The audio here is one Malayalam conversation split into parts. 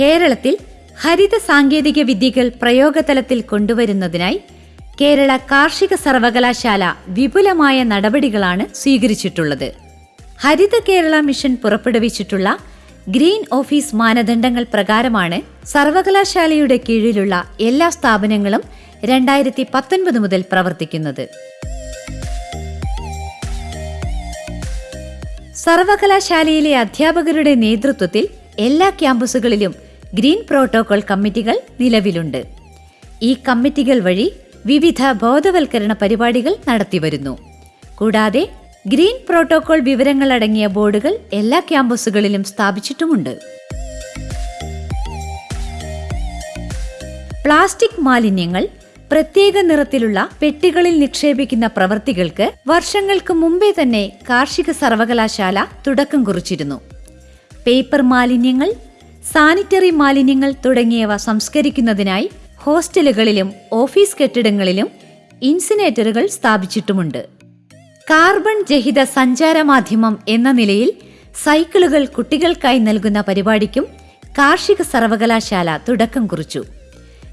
കേരളത്തിൽ ഹരിത സാങ്കേതിക വിദ്യകൾ പ്രയോഗതലത്തിൽ കൊണ്ടുവരുന്നതിനായി കേരള കാർഷിക സർവകലാശാല വിപുലമായ നടപടികളാണ് സ്വീകരിച്ചിട്ടുള്ളത്. ഹരിത കേരള മിഷൻ പുറപ്പെടുവിച്ചിട്ടുള്ള ഗ്രീൻ ഓഫീസ് മാനദണ്ഡങ്ങൾ പ്രകാരമാണ് സർവകലാശാലയുടെ കീഴിലുള്ള എല്ലാ സ്ഥാപനങ്ങളും രണ്ടായിരത്തി പത്തൊൻപത് മുതൽ പ്രവർത്തിക്കുന്നത്. സർവകലാശാലയിലെ അധ്യാപകരുടെ നേതൃത്വത്തിൽ എല്ലാ ക്യാമ്പസുകളിലും ഗ്രീൻ പ്രോട്ടോകോൾ കമ്മിറ്റികൾ നിലവിലുണ്ട്. ഈ കമ്മിറ്റികൾ വഴി വിവിധ ബോധവൽക്കരണ പരിപാടികൾ നടത്തിവരുന്നു. കൂടാതെ ഗ്രീൻ പ്രോട്ടോകോൾ വിവരങ്ങൾ അടങ്ങിയ ബോർഡുകൾ എല്ലാ ക്യാമ്പസുകളിലും സ്ഥാപിച്ചിട്ടുമുണ്ട്. പ്ലാസ്റ്റിക് മാലിന്യങ്ങൾ പ്രത്യേക നിറത്തിലുള്ള പെട്ടികളിൽ നിക്ഷേപിക്കുന്ന പ്രവർത്തികൾക്ക് വർഷങ്ങൾക്ക് മുമ്പേ തന്നെ കാർഷിക സർവകലാശാല തുടക്കം കുറിച്ചിരുന്നു. പേപ്പർ മാലിന്യങ്ങൾ സാനിറ്ററി മാലിന്യങ്ങൾ തുടങ്ങിയവ സംസ്കരിക്കുന്നതിനായി ഹോസ്റ്റലുകളിലും ഓഫീസ് കെട്ടിടങ്ങളിലും ഇൻസിനേറ്ററുകൾ സ്ഥാപിച്ചിട്ടുമുണ്ട്. കാർബൺ രഹിത സഞ്ചാര മാധ്യമം എന്ന നിലയിൽ സൈക്കിളുകൾ കുട്ടികൾക്കായി നൽകുന്ന പരിപാടിക്കും കാർഷിക സർവകലാശാല തുടക്കം കുറിച്ചു.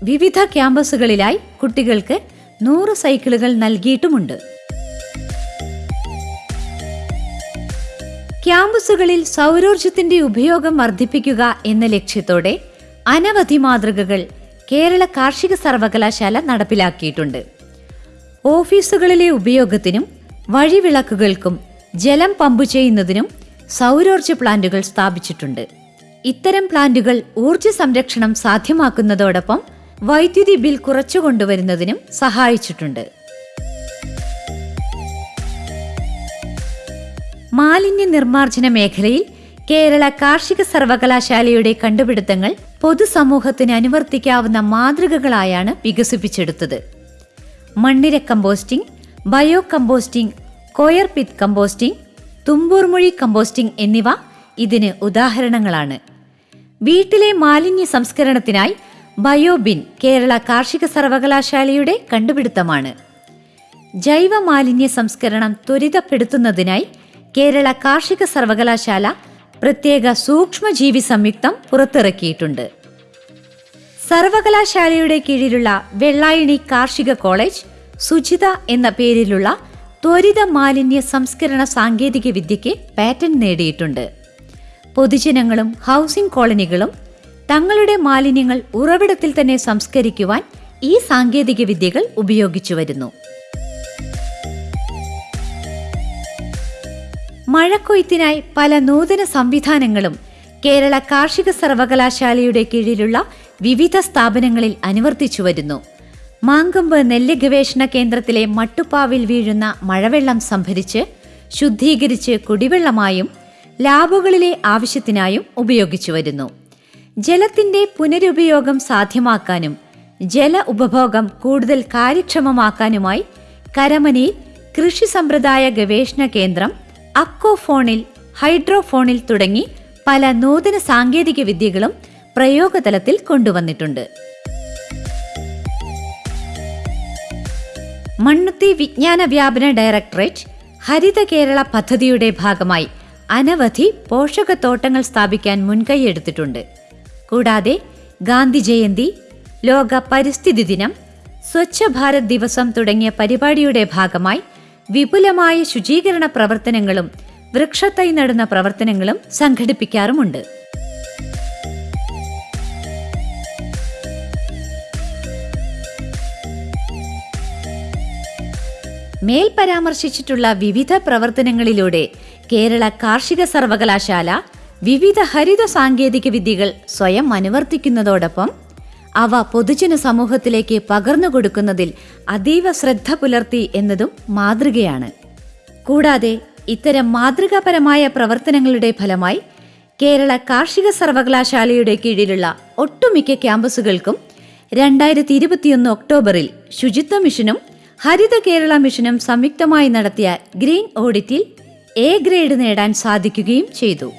വിവിധ ക്യാമ്പസുകളിലായി കുട്ടികൾക്ക് നൂറ് സൈക്കിളുകൾ നൽകിയിട്ടുമുണ്ട്. ക്യാമ്പസുകളിൽ സൗരോർജത്തിന്റെ ഉപയോഗം വർദ്ധിപ്പിക്കുക എന്ന ലക്ഷ്യത്തോടെ അനവധി മാതൃകകൾ കേരള കാർഷിക സർവകലാശാല നടപ്പിലാക്കിയിട്ടുണ്ട്. ഓഫീസുകളിലെ ഉപയോഗത്തിനും വഴിവിളക്കുകൾക്കും ജലം പമ്പ് ചെയ്യുന്നതിനും സൗരോർജ പ്ലാന്റുകൾ സ്ഥാപിച്ചിട്ടുണ്ട്. ഇത്തരം പ്ലാന്റുകൾ ഊർജ സംരക്ഷണം സാധ്യമാക്കുന്നതോടൊപ്പം വൈദ്യുതി ബിൽ കുറച്ചു കൊണ്ടുവരുന്നതിനും സഹായിച്ചിട്ടുണ്ട്. മാലിന്യ നിർമ്മാർജന മേഖലയിൽ കേരള കാർഷിക സർവകലാശാലയുടെ കണ്ടുപിടുത്തങ്ങൾ പൊതുസമൂഹത്തിന് അനുവർത്തിക്കാവുന്ന മാതൃകകളായാണ് വികസിപ്പിച്ചെടുത്തത്. മണ്ണിര composting bio composting coir pith composting Thumboormuzhi composting എന്നിവ ഇതിന് ഉദാഹരണങ്ങളാണ്. വീട്ടിലെ മാലിന്യ സംസ്കരണത്തിനായി ബയോബിൻ കേരള കാർഷിക സർവകലാശാലയുടെ കണ്ടുപിടുത്തമാണ്. ജൈവ മാലിന്യ സംസ്കരണം ത്വരിതപ്പെടുത്തുന്നതിനായി കേരള കാർഷിക സർവകലാശാല പ്രത്യേക സൂക്ഷ്മജീവി സംയുക്തം പുറത്തിറക്കിയിട്ടുണ്ട്. സർവകലാശാലയുടെ കീഴിലുള്ള വെള്ളായണി കാർഷിക കോളേജ് സുജിത എന്ന പേരിലുള്ള ത്വരിത മാലിന്യ സംസ്കരണ സാങ്കേതിക വിദ്യയ്ക്ക് പാറ്റന്റ് നേടിയിട്ടുണ്ട്. പൊതുജനങ്ങളും ഹൗസിംഗ് കോളനികളും തങ്ങളുടെ മാലിന്യങ്ങൾ ഉറവിടത്തിൽ തന്നെ സംസ്കരിക്കുവാൻ ഈ സാങ്കേതിക വിദ്യകൾ ഉപയോഗിച്ചു വരുന്നു മഴക്കൊയ്ത്തിനായി പല നൂതന സംവിധാനങ്ങളും കേരള കാർഷിക സർവകലാശാലയുടെ കീഴിലുള്ള വിവിധ സ്ഥാപനങ്ങളിൽ അനുവർത്തിച്ചു വരുന്നു. മാങ്കമ്പ് നെല്ല് ഗവേഷണ കേന്ദ്രത്തിലെ മട്ടുപ്പാവിൽ വീഴുന്ന മഴവെള്ളം സംഭരിച്ച് ശുദ്ധീകരിച്ച് കുടിവെള്ളമായും ലാബുകളിലെ ആവശ്യത്തിനായും ഉപയോഗിച്ചു വരുന്നു. ജലത്തിന്റെ പുനരുപയോഗം സാധ്യമാക്കാനും ജല ഉപഭോഗം കൂടുതൽ കാര്യക്ഷമമാക്കാനുമായി കരമനയിൽ കൃഷി സമ്പ്രദായ ഗവേഷണ കേന്ദ്രം അക്കോഫോണിൽ ഹൈഡ്രോഫോണിൽ തുടങ്ങി പല നൂതന സാങ്കേതിക വിദ്യകളും പ്രയോഗതലത്തിൽ കൊണ്ടുവന്നിട്ടുണ്ട്. മണ്ണുത്തി വിജ്ഞാന വ്യാപന ഡയറക്ടറേറ്റ് ഹരിത കേരള പദ്ധതിയുടെ ഭാഗമായി അനവധി പോഷകത്തോട്ടങ്ങൾ സ്ഥാപിക്കാൻ മുൻകൈയെടുത്തിട്ടുണ്ട് കൂടാതെ ഗാന്ധി ജയന്തി ലോക പരിസ്ഥിതി ദിനം സ്വച്ഛ ഭാരത് ദിവസം തുടങ്ങിയ പരിപാടിയുടെ ഭാഗമായി വിപുലമായ ശുചീകരണ പ്രവർത്തനങ്ങളും വൃക്ഷത്തൈ നടുന്ന പ്രവർത്തനങ്ങളും സംഘടിപ്പിക്കാറുമുണ്ട്. മേൽ പരാമർശിച്ചിട്ടുള്ള വിവിധ പ്രവർത്തനങ്ങളിലൂടെ കേരള കാർഷിക സർവകലാശാല വിവിധ ഹരിത സാങ്കേതിക വിദ്യകൾ സ്വയം അനുവർത്തിക്കുന്നതോടൊപ്പം അവ പൊതുജന സമൂഹത്തിലേക്ക് പകർന്നു കൊടുക്കുന്നതിൽ അതീവ ശ്രദ്ധ പുലർത്തി എന്നതും മാതൃകയാണ്. കൂടാതെ ഇത്തരം മാതൃകാപരമായ പ്രവർത്തനങ്ങളുടെ ഫലമായി കേരള കാർഷിക സർവകലാശാലയുടെ കീഴിലുള്ള ഒട്ടുമിക്ക ക്യാമ്പസുകൾക്കും രണ്ടായിരത്തി ഇരുപത്തിയൊന്ന് ഒക്ടോബറിൽ ശുചിത്വ മിഷനും ഹരിത കേരള മിഷനും സംയുക്തമായി നടത്തിയ ഗ്രീൻ ഓഡിറ്റിൽ എ ഗ്രേഡ് നേടാൻ സാധിക്കുകയും ചെയ്തു.